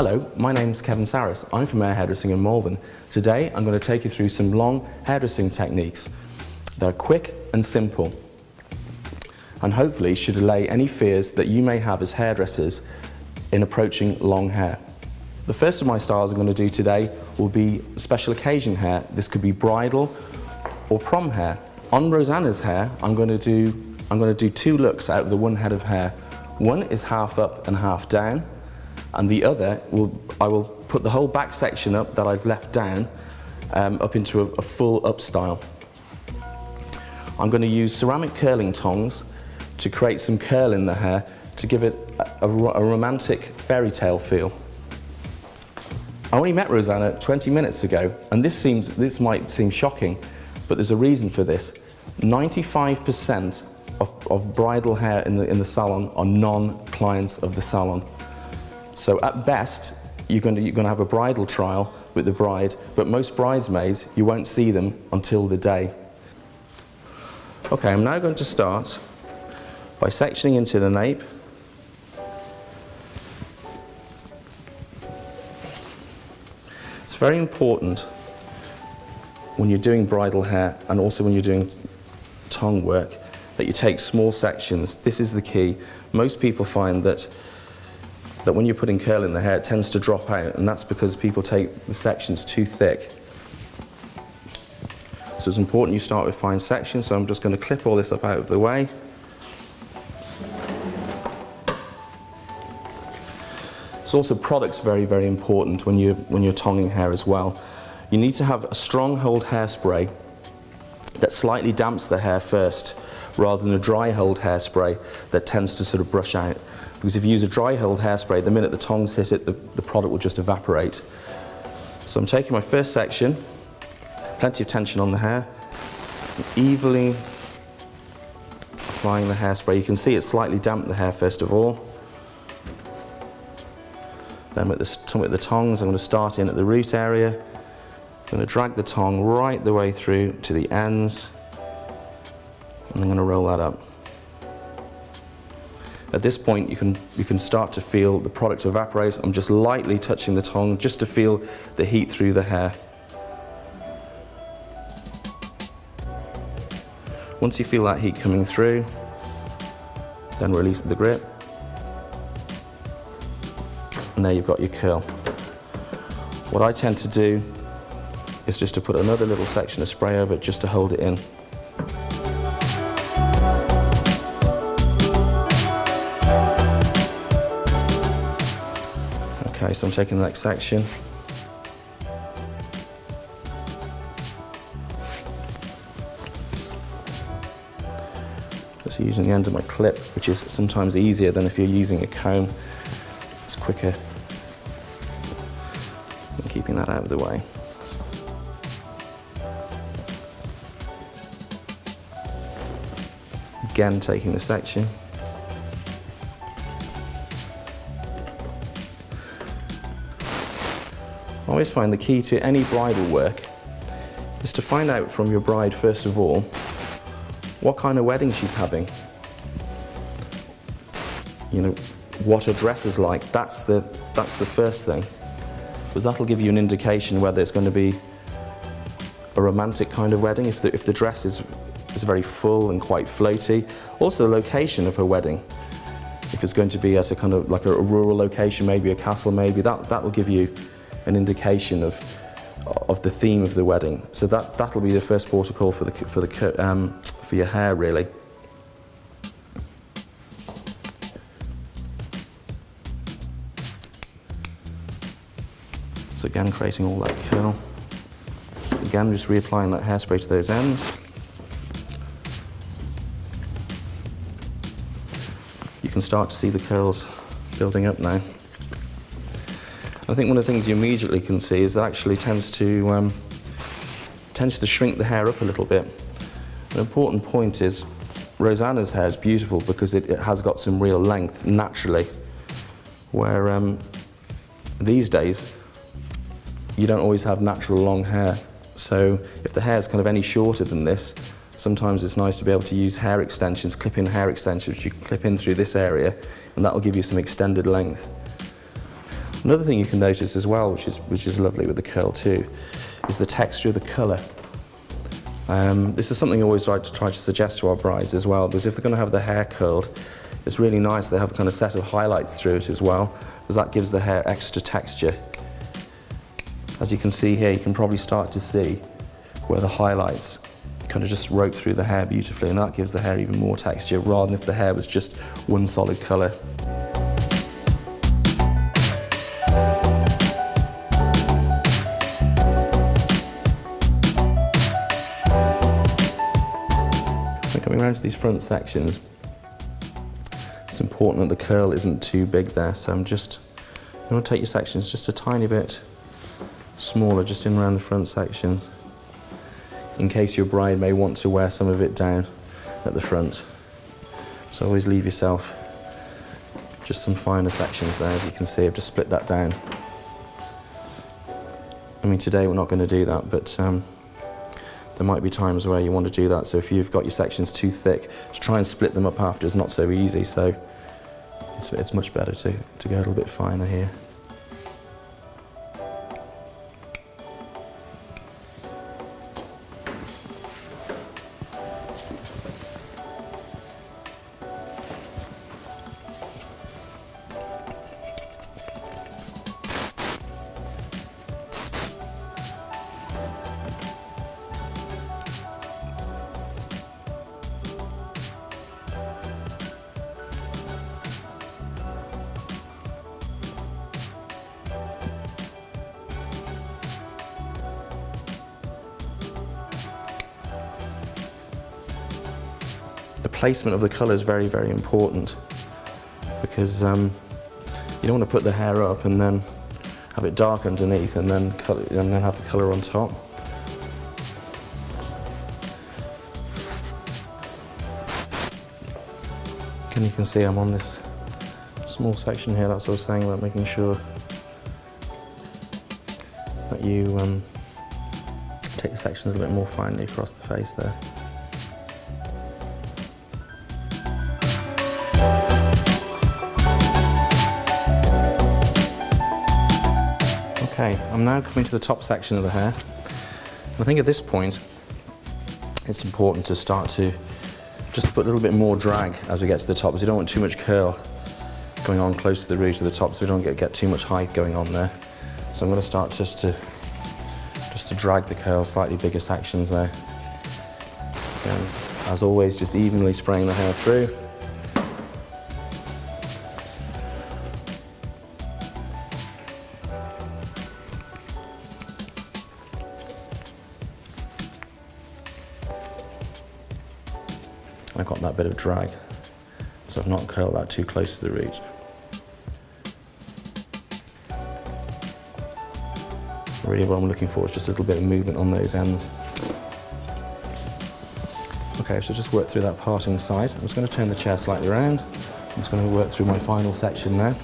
Hello, my name's Kevin Saris. I'm from Air Hairdressing in Malvern. Today I'm going to take you through some long hairdressing techniques. They're quick and simple and hopefully should allay any fears that you may have as hairdressers in approaching long hair. The first of my styles I'm going to do today will be special occasion hair. This could be bridal or prom hair. On Rosanna's hair, I'm going to do, I'm going to do two looks out of the one head of hair. One is half up and half down, and the other, will, I will put the whole back section up that I've left down um, up into a, a full up style. I'm going to use ceramic curling tongs to create some curl in the hair to give it a, a, romantic fairy tale feel. I only met Rosanna 20 minutes ago, and this, seems, this might seem shocking, but there's a reason for this. 95% of, of bridal hair in the, in the salon are non-clients of the salon. So at best, you're going, to, you're going to have a bridal trial with the bride, but most bridesmaids, you won't see them until the day. Okay, I'm now going to start by sectioning into the nape. It's very important when you're doing bridal hair and also when you're doing tongue work that you take small sections. This is the key. Most people find that that when you're putting curl in the hair, it tends to drop out, and that's because people take the sections too thick. So it's important you start with fine sections, so I'm just going to clip all this up out of the way. It's also products very, very important when you're, when you're tonguing hair as well. You need to have a strong hold hairspray that slightly damps the hair first rather than a dry hold hairspray that tends to sort of brush out. Because if you use a dry hold hairspray, the minute the tongs hit it, the, the product will just evaporate. So I'm taking my first section, plenty of tension on the hair, evenly applying the hairspray. You can see it slightly damped the hair first of all. Then with the, with the tongs, I'm going to start in at the root area. I'm going to drag the tong right the way through to the ends. And I'm going to roll that up. At this point, you can, you can start to feel the product evaporate. I'm just lightly touching the tong just to feel the heat through the hair. Once you feel that heat coming through, then release the grip. And there you've got your curl. What I tend to do is just to put another little section of spray over it just to hold it in. Okay, so I'm taking the next section. Just using the end of my clip, which is sometimes easier than if you're using a comb It's quicker and keeping that out of the way. Again, taking the section. I always find the key to any bridal work is to find out from your bride, first of all, what kind of wedding she's having. You know, what her dress is like. That's the, that's the first thing. Because that'll give you an indication whether it's going to be a romantic kind of wedding, if the, if the dress is, is very full and quite floaty. Also the location of her wedding. If it's going to be at a kind of like a, rural location, maybe a castle maybe, that, that'll give you an indication of, of the theme of the wedding. So that, that'll be the first protocol for, the, for, the, um, for your hair really. So again, creating all that curl. Again, just reapplying that hairspray to those ends. Can start to see the curls building up now. I think one of the things you immediately can see is that actually tends to um, tends to shrink the hair up a little bit. An important point is Rosanna's hair is beautiful because it, it has got some real length naturally, where um, these days you don't always have natural long hair. So if the hair is kind of any shorter than this, sometimes it's nice to be able to use hair extensions, clip-in hair extensions, which you can clip in through this area, and that'll give you some extended length. Another thing you can notice as well, which is, which is lovely with the curl too, is the texture of the colour. Um, this is something I always like to try to suggest to our brides as well, because if they're going to have the hair curled, it's really nice they have a kind of set of highlights through it as well, because that gives the hair extra texture. As you can see here, you can probably start to see where the highlights kind of just rope through the hair beautifully, and that gives the hair even more texture, rather than if the hair was just one solid colour. coming around to these front sections, it's important that the curl isn't too big there, so I'm just, you want to take your sections just a tiny bit smaller, just in around the front sections, in case your bride may want to wear some of it down at the front. So always leave yourself just some finer sections there, as you can see, I've just split that down. I mean, today we're not going to do that, but um, there might be times where you want to do that. So if you've got your sections too thick, to try and split them up after is not so easy. So it's, it's much better to, to go a little bit finer here. The placement of the colour is very, very important because um, you don't want to put the hair up and then have it dark underneath and then, color, and then have the colour on top. And you can see I'm on this small section here, that's what I was saying about making sure that you um, take the sections a bit more finely across the face there. Okay, I'm now coming to the top section of the hair. I think at this point, it's important to start to just put a little bit more drag as we get to the top, because you don't want too much curl going on close to the root of the top, so we don't get, get too much height going on there. So I'm going to start just to just to drag the curl, slightly bigger sections there. And as always, just evenly spraying the hair through. I got that bit of drag, so I've not curled that too close to the root. Really what I'm looking for is just a little bit of movement on those ends. Okay, so just work through that parting side. I'm just going to turn the chair slightly around. I'm just going to work through my final section now.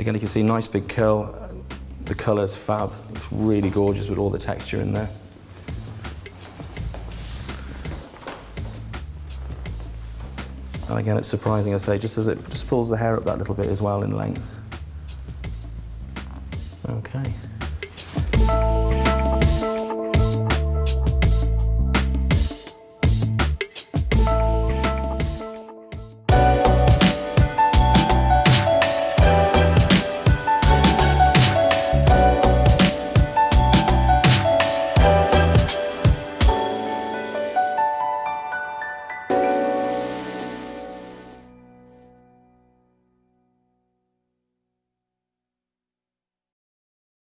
Again, you can see nice big curl. The colour's fab. Looks really gorgeous with all the texture in there. And again, it's surprising, I say, just as it just pulls the hair up that little bit as well in length. Okay.